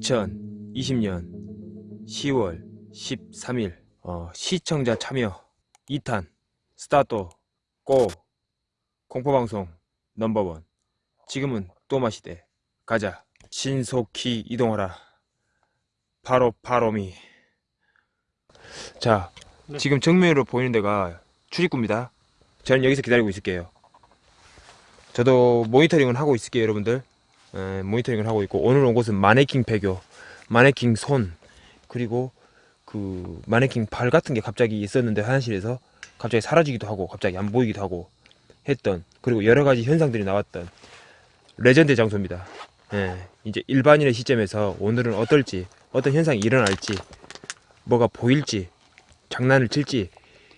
2020년 10월 13일. 어, 시청자 참여. 2탄 스타트 고 공포방송 넘버원. 지금은 또 마시대. 가자. 신속히 이동하라. 바로 바로미. 자 네. 지금 정면으로 보이는 데가 출입구입니다. 저는 여기서 기다리고 있을게요. 저도 모니터링을 하고 있을게요 여러분들 에, 모니터링을 하고 있고 오늘 온 곳은 마네킹 폐교 마네킹 손 그리고 그 마네킹 발 같은 게 갑자기 있었는데 화장실에서 갑자기 사라지기도 하고 갑자기 안 보이기도 하고 했던 그리고 여러 가지 현상들이 나왔던 레전드 장소입니다. 예, 이제 일반인의 시점에서 오늘은 어떨지 어떤 현상이 일어날지 뭐가 보일지 장난을 칠지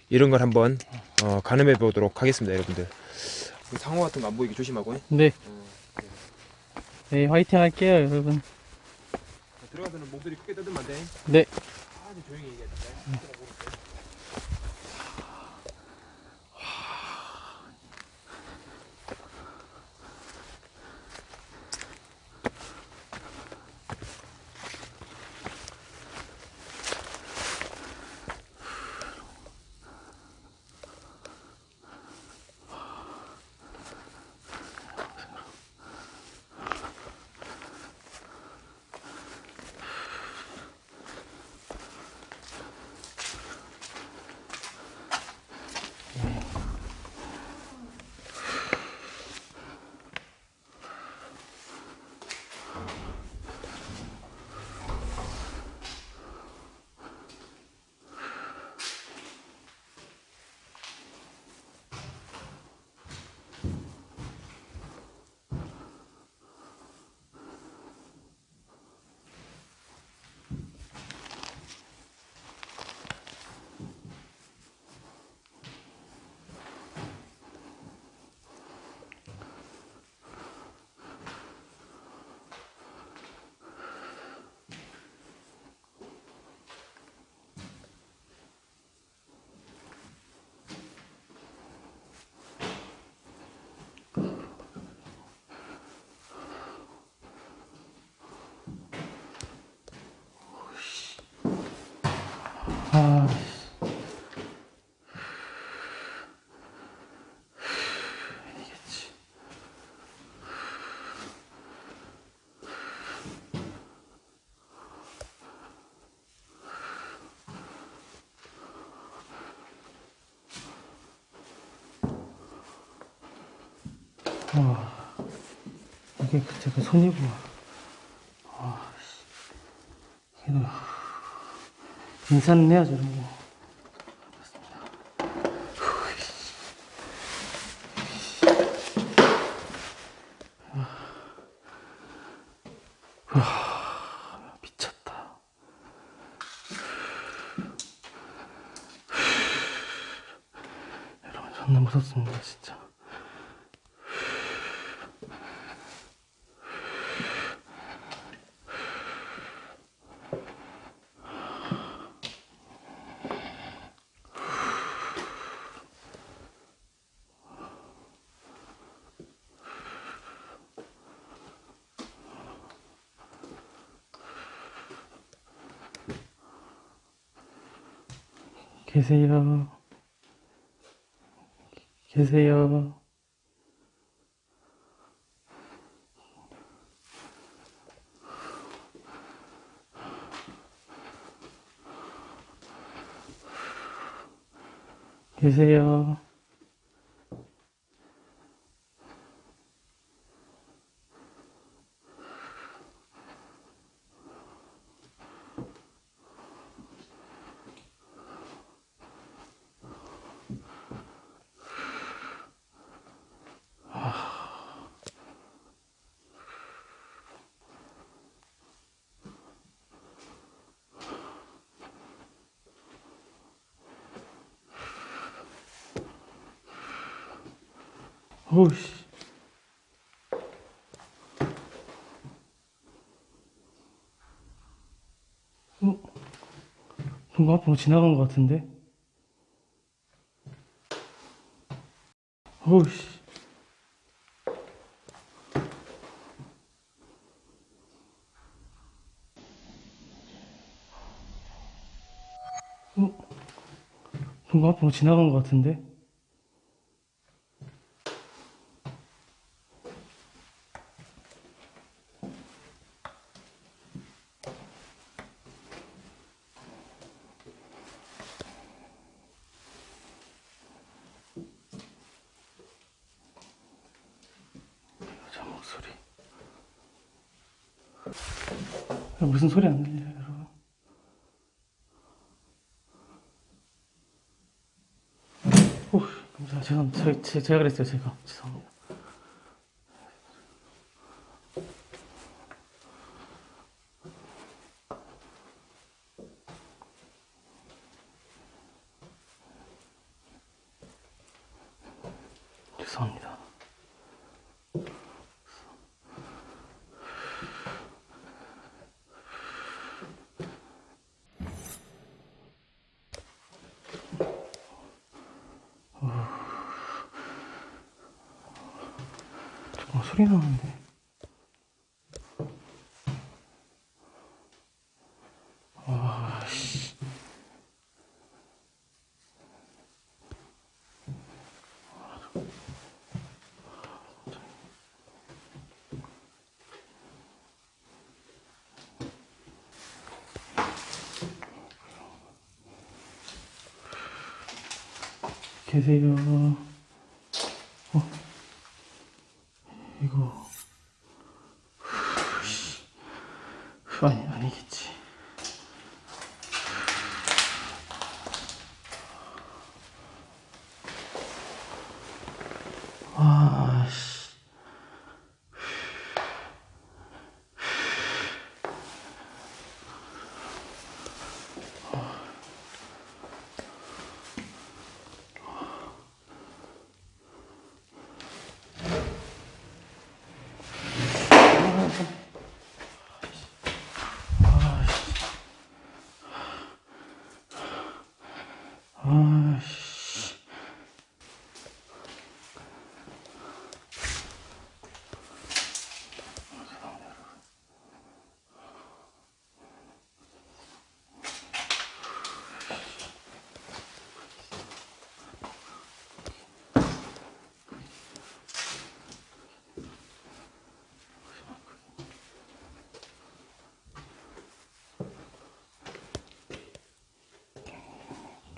이런 걸 한번 어, 가늠해 보도록 하겠습니다, 여러분들. 그 상어 같은 거 안 보이게 조심하고. 네. 네, 화이팅 할게요, 여러분. 들어가서는 목소리 크게 떠들면 안 돼. 네. 아주 조용히 얘기해 주 와, 이게 그때 그 손이구나. 아, 씨. 그래도 인사는 해야죠, 이런 거. 와, 미쳤다. 여러분, 존나 무섭습니다, 진짜. 계세요. 계세요. 계세요. 어우씨. 어? 뭔가 앞으로 지나간 것 같은데? 어우씨. 어? 뭔가 앞으로 지나간 것 같은데? 무슨 소리 안 들려요, 여러분? 오, 감사합니다. 저, 제, 제가 그랬어요, 제가. 죄송합니다. 죄송합니다. 잠깐 소리 나는데. 와, 씨. 계세요. 어? 이거 씨. 아니 아니겠지. 아 씨.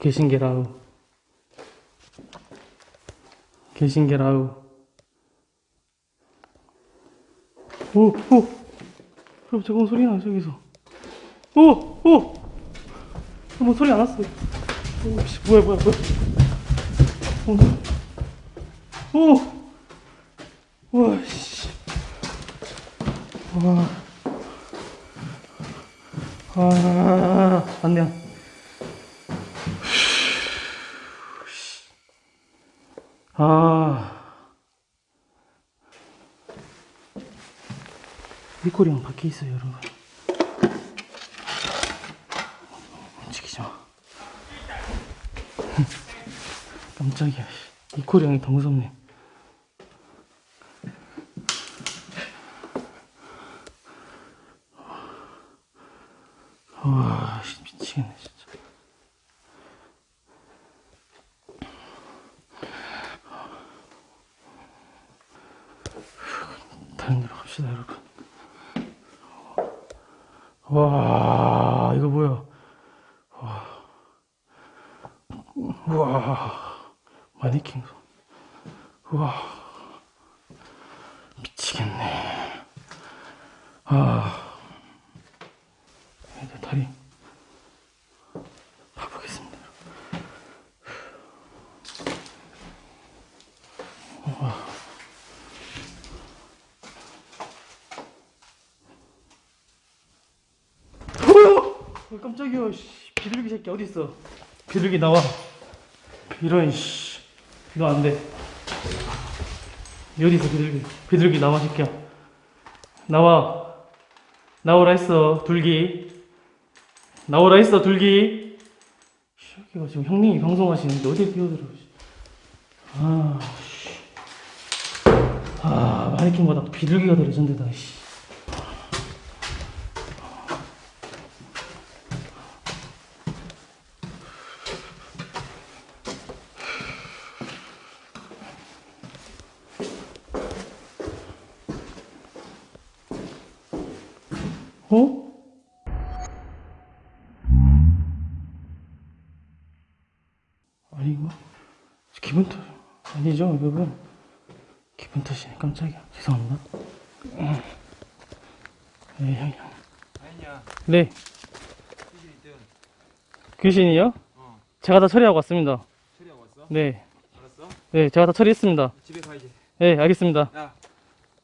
계신게라우 계신게라우 오 오 그럼 저건 소리 나 저기서 오 오 뭐 소리 안 났어 오씨 뭐야 뭐야 뭐야 오 오 와씨 와 아 안돼 안돼 아. 미코리 형 밖에 있어요, 여러분. 움직이지 마. 깜짝이야. 형이 더 무섭네. 와, 씨, 미치겠네, 진짜. 다른 데로 갑시다, 여러분. 와, 이거 뭐야? 와, 와, 마네킹 손. 와, 미치겠네. 아, 이제 다리 봐보겠습니다. 어, 깜짝이야, 씨. 비둘기 새끼 어디 있어? 비둘기 나와. 이런 씨. 너안 돼. 어디 있어 비둘기? 비둘기 나와 새끼야. 나와. 나오라 했어 둘기. 나오라 했어 둘기. 이 새끼가 지금 형님이 방송하시는데 어디에 끼어들어? 씨. 아, 씨. 아 마네킹보다 비둘기가 더 레전드다. 씨. 어? 아니 이거 기분 탓 아니죠 여러분 기분 탓이네 깜짝이야 죄송합니다 음. 네 형이 형. 아니야. 네 귀신이요? 어. 제가 다 처리하고 왔습니다 처리하고 왔어? 네, 알았어? 네 제가 다 처리했습니다 집에 가야지. 네 알겠습니다 야,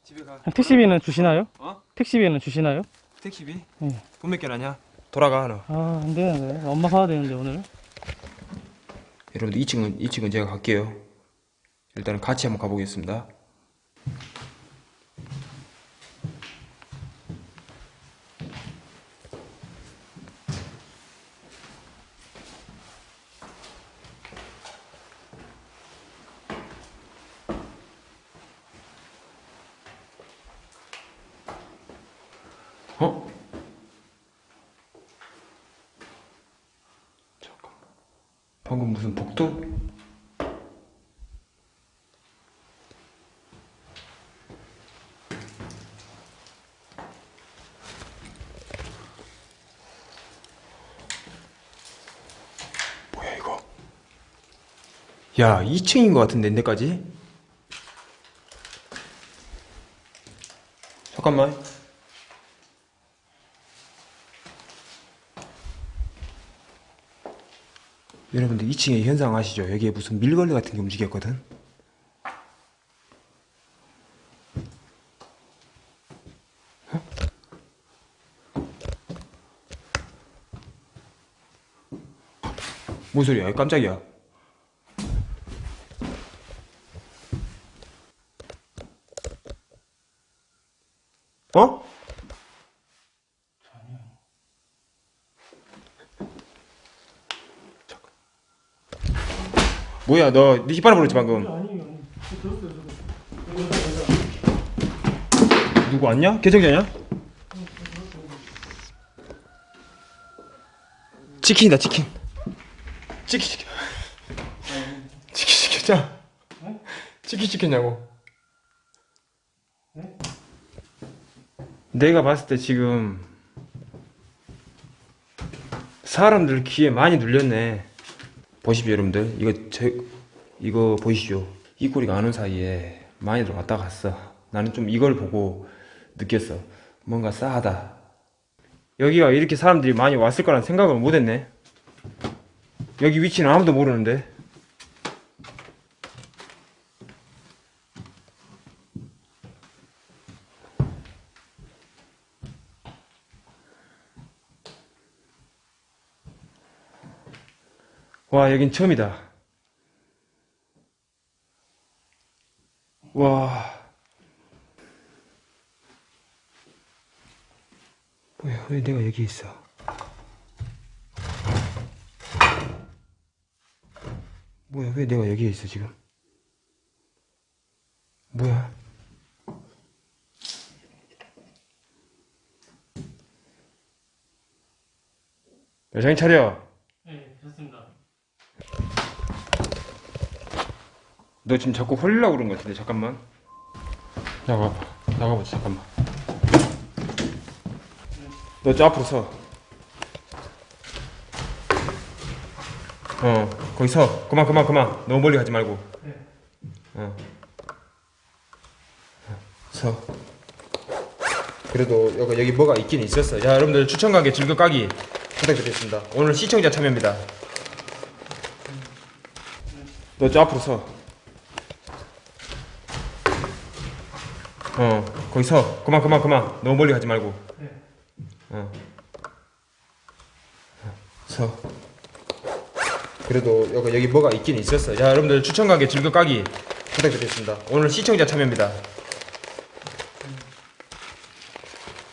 집에 가. 택시비는 주시나요? 어? 택시비는 주시나요? 택시비? 네. 돈 몇 개 나냐? 돌아가 너. 아 안 되는데 엄마 가야 되는데 오늘 여러분들 2층은 2층은 제가 갈게요. 일단은 같이 한번 가보겠습니다. 방금 무슨 복도? 뭐야 이거? 야 2층인 것 같은데 내까지? 잠깐만 여러분들 2층에 현상 아시죠? 여기에 무슨 밀걸레 같은 게 움직였거든? 어? 뭔 소리야? 깜짝이야. 어? 잠깐. 뭐야, 너, 네 뒷바람 불었지, 방금. 누구 왔냐? 개정자냐? 치킨이다 치킨. 치킨 시켜. 치킨 시켰자? 치킨 시켰냐고? 내가 봤을 때 지금 사람들 귀에 많이 눌렸네 보십시오 여러분들. 이거 제 이거 보이시죠? 이 꼬리가 아는 사이에 많이들 왔다 갔어. 나는 좀 이걸 보고 느꼈어. 뭔가 싸하다. 여기가 이렇게 사람들이 많이 왔을 거란 생각을 못했네. 여기 위치는 아무도 모르는데 와 여긴 처음이다. 와. 뭐야 왜 내가 여기 있어? 뭐야 왜 내가 여기에 있어 지금? 뭐야? 여정인 차려 네 좋습니다 너 지금 자꾸 홀리려고 그런 것 같은데 잠깐만 나가봐 나가보자 잠깐만 너 저 앞으로 서 어, 거기 서. 그만, 그만, 그만. 너무 멀리 가지 말고. 네. 어. 서. 그래도 여기, 여기 뭐가 있긴 있었어. 자, 여러분들 추천 가게 즐겨 까기 부탁드리겠습니다. 오늘 시청자 참여입니다. 너 저 앞으로 서. 어, 거기 서. 그만, 그만, 그만. 너무 멀리 가지 말고. 네. 어. 서. 그래도 여기, 여기 뭐가 있긴 있었어. 자, 여러분들 추천 가게 즐겨 까기 부탁드리겠습니다. 오늘 시청자 참여입니다.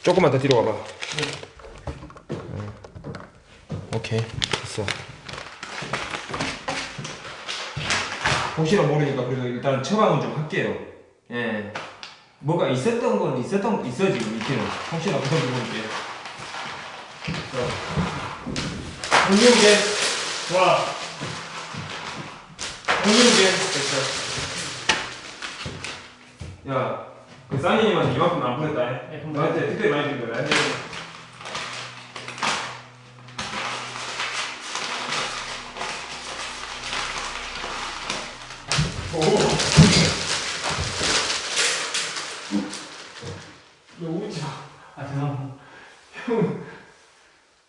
조금만 더 뒤로 가봐. 어. 오케이, 됐어. 혹시나 모르니까 그래도 일단 처방은 좀 할게요. 예. 뭐가 있었던 건 있었던 있어 지금 밑에는 혹시나 그런 부분인데. 공룡계 와 공룡계 됐어. 야, 그 사니님한테 이만큼 안 보냈다. 네, 너한테 특별히 많이 준 거야.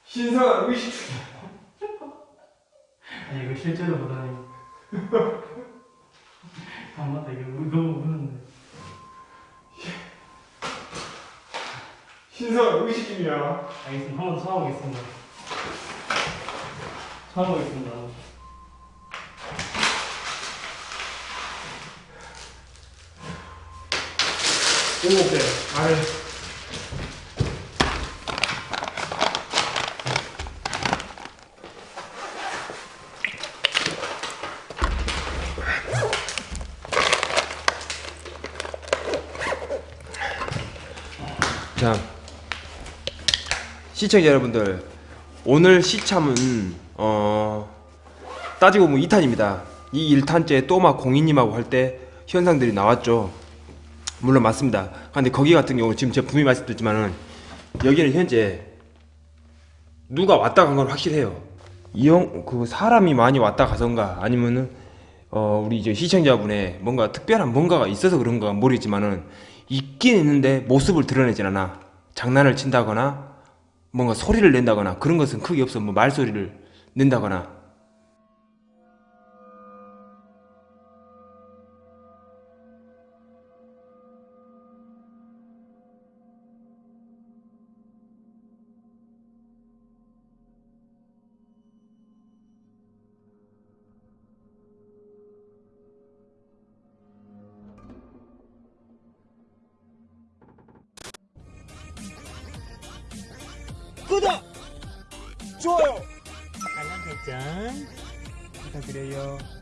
신선 의식 아니 이거 실제로 보다니 아 맞다 이거 이거 우는데 신선 의식입니다 알겠습니다 한번더 참아보겠습니다. 참아보겠습니다. 일곱 개 아래 자 시청자 여러분들 오늘 시참은 어 따지고 보면 2탄입니다 이 1탄째 또마 공인님하고 할 때 현상들이 나왔죠 물론 맞습니다. 근데 거기 같은 경우 지금 제가 분명히 말씀드렸지만은 여기는 현재 누가 왔다 간 건 확실해요. 이형 그 사람이 많이 왔다 가선가 아니면은 어 우리 이제 시청자분의 뭔가 특별한 뭔가가 있어서 그런가 모르겠지만은 있긴 있는데 모습을 드러내진 않아. 장난을 친다거나 뭔가 소리를 낸다거나 그런 것은 크게 없어. 뭐 말소리를 낸다거나 구독! 좋아요! 알람 설정 부탁드려요. 어